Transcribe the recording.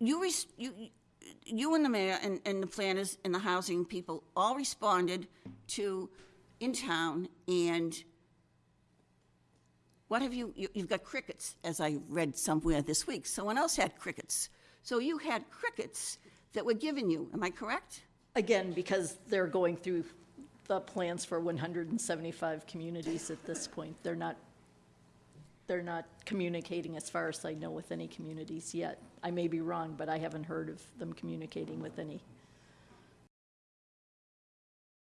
you, res- you, you and the mayor and, and the planners and the housing people all responded to in town and what have you, you, you've got crickets, as I read somewhere this week. Someone else had crickets. So you had crickets that were given you, am I correct? Again, because they're going through the plans for one hundred and seventy-five communities at this point. They're not, they're not communicating, as far as I know, with any communities yet. I may be wrong, but I haven't heard of them communicating with any.